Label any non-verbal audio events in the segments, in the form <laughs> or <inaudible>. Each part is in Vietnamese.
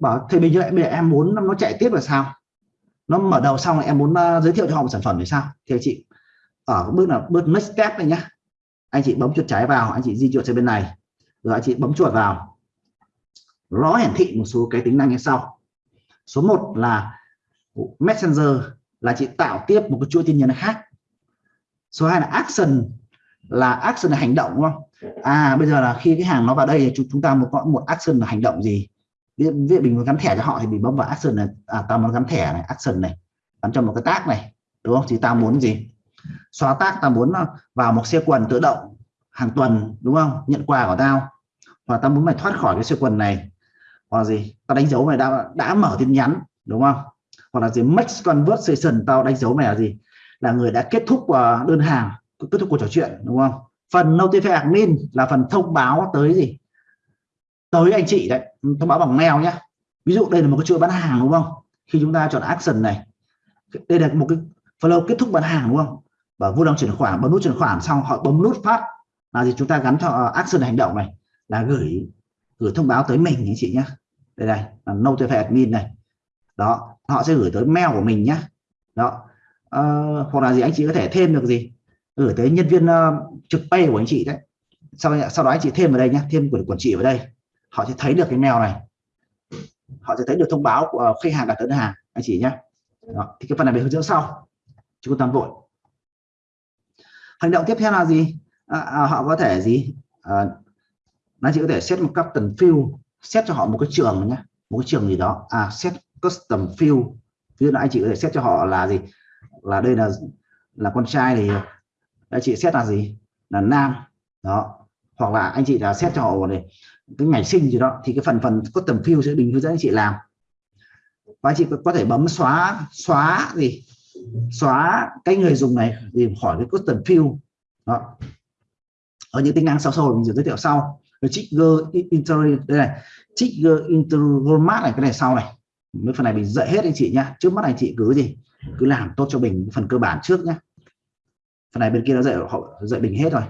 bảo, thì bây giờ bây giờ em muốn nó chạy tiếp là sao? Nó mở đầu xong em muốn ờ, giới thiệu cho họ một sản phẩm thì sao? Thì anh chị ở bước là bước next step này nhá. Anh chị bấm chuột trái vào, anh chị di chuột sang bên này. Rồi anh chị bấm chuột vào. Nó hiển thị một số cái tính năng như sau. Số 1 là messenger là chị tạo tiếp một cái chuỗi tin nhắn khác. Số 2 là action là action là hành động, đúng không? À bây giờ là khi cái hàng nó vào đây chúng chúng ta một một action là hành động gì? Ví dụ mình muốn gắn thẻ cho họ thì mình bấm vào action này. À tao muốn gắn thẻ này, action này. Gắn cho một cái tag này, đúng không? Thì tao muốn gì? Xóa tag, tao muốn ờ, vào một xe quần tự động, hàng tuần, đúng không? Nhận quà của tao. Và tao muốn mày thoát khỏi cái xe quần này. Hoặc gì? Tao đánh dấu mày đã đã mở tin nhắn, đúng không? Hoặc là gì? Make conversation, tao đánh dấu mày là gì? Là người đã kết thúc ờ, đơn hàng, kết thúc cuộc trò chuyện, đúng không? Phần notify admin là phần thông báo tới gì? Tới anh chị đấy. Thông báo bằng mail nhé ví dụ đây là một cái chuỗi bán hàng đúng không? Khi chúng ta chọn action này đây là một cái flow kết thúc bán hàng đúng không? Và vô lòng chuyển khoản bấm nút chuyển khoản xong họ bấm nút phát. Là gì? Chúng ta gắn cho ờ, action hành động này là gửi gửi thông báo tới mình anh chị nhé đây này là notify admin này. Đó họ sẽ gửi tới mail của mình nhé đó. À, hoặc là gì anh chị có thể thêm được gì? Gửi tới nhân viên uh, trực pay của anh chị đấy. Sau sau đó anh chị thêm vào đây nhé thêm của quản trị vào đây họ sẽ thấy được cái mail này. Họ sẽ thấy được thông báo của khách hàng đặt đơn hàng anh chị nhé. Đó. thì cái phần này về hướng dẫn sau. Chúng ta vội. Hành động tiếp theo là gì? À, à, họ có thể gì? À, nó chỉ có thể set một custom field set cho họ một cái trường nhé một cái trường gì đó. À set custom field ví dụ anh chị có thể set cho họ là gì? Là đây là là con trai thì anh chị set là gì? Là nam. Đó hoặc là anh chị là set cho họ này cái ngày sinh gì đó, thì cái phần phần custom field sẽ bình hướng dẫn anh chị làm. Và anh chị có thể bấm xóa xóa gì, xóa cái người dùng này thì khỏi cái custom field đó. Ở những tính năng sau sau mình sẽ giới thiệu sau. Trigger inter, đây này, trigger interformat này, cái này sau này. Mấy phần này mình dạy hết anh chị nhá. Trước mắt anh chị cứ gì, cứ làm tốt cho mình phần cơ bản trước nhá. Phần này bên kia nó dạy, họ dạy mình hết rồi.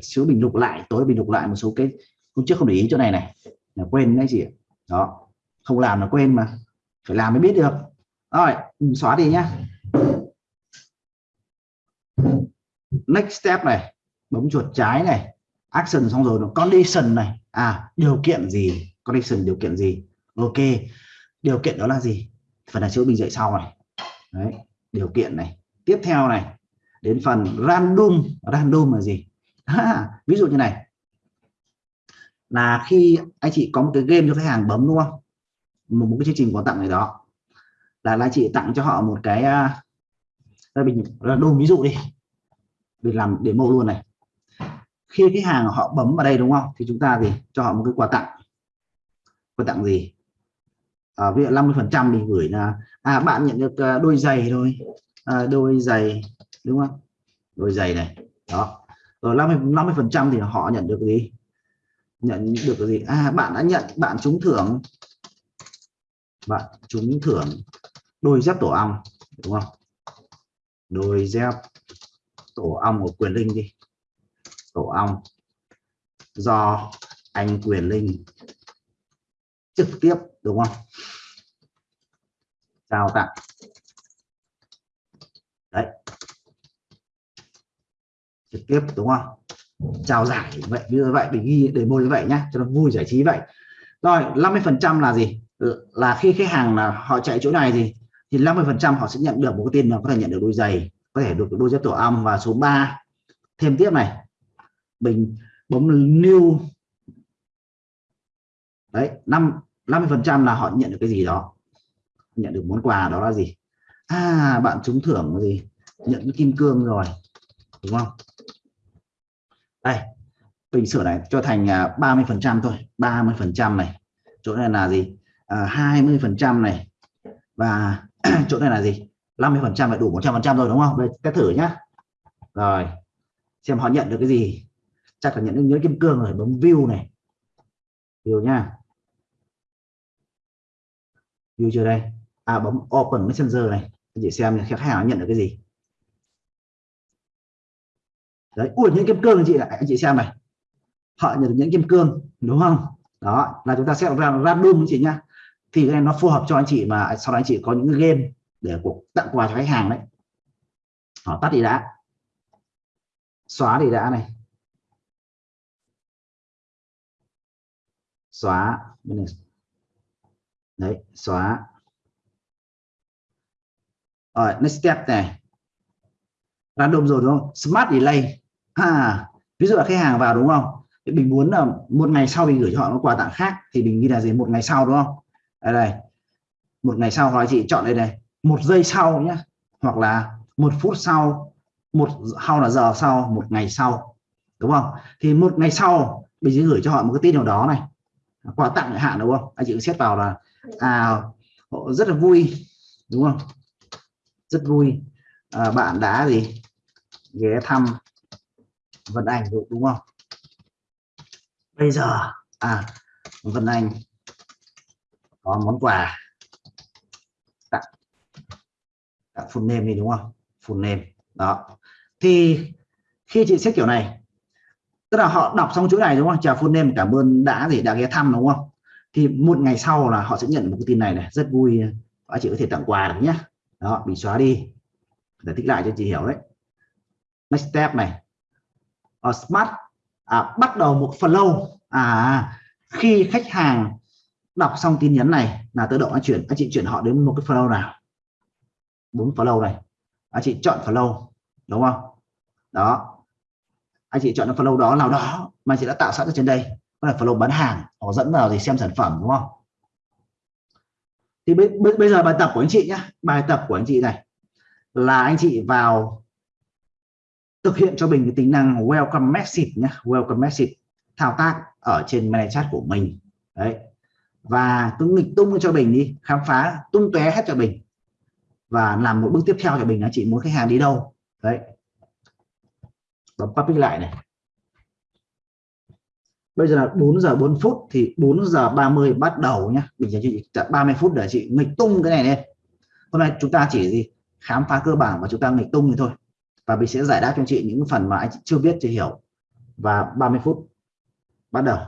Chứ mình lục lại, tối mình lục lại một số cái hôm trước không để ý chỗ này này. Là quên đấy chị đó. Không làm là quên mà. Phải làm mới biết được. Rồi xóa đi nhá. Next step này. Bấm chuột trái này. Action xong rồi nó condition này. À điều kiện gì? Condition điều kiện gì? Ok. Điều kiện đó là gì? Phần này chữ mình dạy sau này. Đấy điều kiện này. Tiếp theo này. Đến phần random. Random là gì? À, <laughs> ví dụ như này là khi anh chị có một cái game cho khách hàng bấm đúng không? Một, một cái chương trình quà tặng này đó. Là anh chị tặng cho họ một cái uh, mình đồ ví dụ đi. Mình làm demo luôn này. Khi cái hàng họ bấm vào đây đúng không? Thì chúng ta gì cho họ một cái quà tặng. Quà tặng gì? À, ví dụ 50 phần trăm mình gửi là à bạn nhận được à, đôi giày thôi. À, đôi giày đúng không? Đôi giày này đó. Rồi 50 50 phần trăm thì họ nhận được gì? Nhận được cái gì? À bạn đã nhận, bạn trúng thưởng. Bạn trúng thưởng đôi dép tổ ong, đúng không? Đôi dép tổ ong của quyền linh đi. Tổ ong do anh quyền linh trực tiếp, đúng không? Trao tặng. Đấy. Trực tiếp, đúng không? Trao giải vậy như vậy mình ghi để môi như vậy nhá, cho nó vui giải trí vậy. Rồi 50 phần trăm là gì? Là khi khách hàng là họ chạy chỗ này gì thì 50 phần trăm họ sẽ nhận được một cái tiền là có thể nhận được đôi giày, có thể được đôi dép tổ ong và số 3 thêm tiếp này mình bấm new. Đấy, năm 50 phần trăm là họ nhận được cái gì đó? Nhận được món quà đó là gì? À bạn trúng thưởng gì? Nhận cái kim cương rồi, đúng không? Đây mình sửa này cho thành à, 30 phần trăm thôi 30 phần trăm này. Chỗ này là gì? À, 20 phần trăm này. Và <clears throat> chỗ này là gì? 50 phần trăm là đủ 100 phần trăm rồi đúng không? Đây test thử nhá. Rồi xem họ nhận được cái gì. Chắc là nhận được nhớ kim cương rồi bấm view này. View nha view chưa đây? À bấm open messenger này. Chị xem khách hàng nhận được cái gì đấy, ui, những kim cương anh chị lại anh chị xem này. Họ nhận được những kim cương, đúng không? Đó, là chúng ta sẽ ra random chị nhá. Thì cái này nó phù hợp cho anh chị mà sau đó anh chị có những cái game để cuộc tặng quà cho khách hàng đấy. Họ tắt đi đã. Xóa đi đã này. Xóa đấy, xóa. Rồi, next step này random rồi đúng không? Smart delay. À ví dụ là khách hàng vào đúng không? Thì mình muốn là một ngày sau mình gửi cho họ một quà tặng khác thì mình ghi là gì? Một ngày sau đúng không? Đây đây. Một ngày sau hoặc chị chọn đây này một giây sau nhé hoặc là một phút sau một sau là giờ sau một ngày sau đúng không? Thì một ngày sau mình sẽ gửi cho họ một cái tin nào đó này. Quà tặng hạn đúng không? Anh chị xét vào là à họ rất là vui đúng không? Rất vui. À, bạn đã gì? Ghé thăm Vân Anh đúng không? Bây giờ à Vân Anh có món quà tặng tặng full name đi, đúng không? Full name, đó. Thì khi chị xét kiểu này, tức là họ đọc xong chuỗi này, đúng không? Chào full name, cảm ơn đã gì, đã ghé thăm, đúng không? Thì một ngày sau là họ sẽ nhận một cái tin này này, rất vui. Các chị có thể tặng quà được nhé đó bị xóa đi. Để thích lại cho chị hiểu đấy next step này. Ở smart à, bắt đầu một flow à khi khách hàng đọc xong tin nhắn này là tự động anh chuyển anh chị chuyển họ đến một cái flow nào? Bốn flow này. Anh chị chọn flow đúng không? Đó. Anh chị chọn cái flow đó nào đó mà chị đã tạo sẵn ở trên đây. Đó là flow bán hàng họ dẫn vào thì xem sản phẩm đúng không? Thì bây giờ bài tập của anh chị nhé bài tập của anh chị này là anh chị vào thực hiện cho mình cái tính năng welcome message nhé welcome message, thao tác ở trên mail chat của mình. Đấy. Và cứ nghịch tung cho mình đi, khám phá tung tóe hết cho mình. Và làm một bước tiếp theo cho mình là chị, muốn khách hàng đi đâu? Đấy. Bấm public lại này. Bây giờ là 4 giờ 4 phút thì 4 giờ 30 bắt đầu nhá. Mình sẽ chị 30 phút để chị nghịch tung cái này lên. Hôm nay chúng ta chỉ gì? Khám phá cơ bản và chúng ta nghịch tung thì thôi và mình sẽ giải đáp cho chị những phần mà anh chị chưa biết, chưa hiểu. Và 30 phút bắt đầu.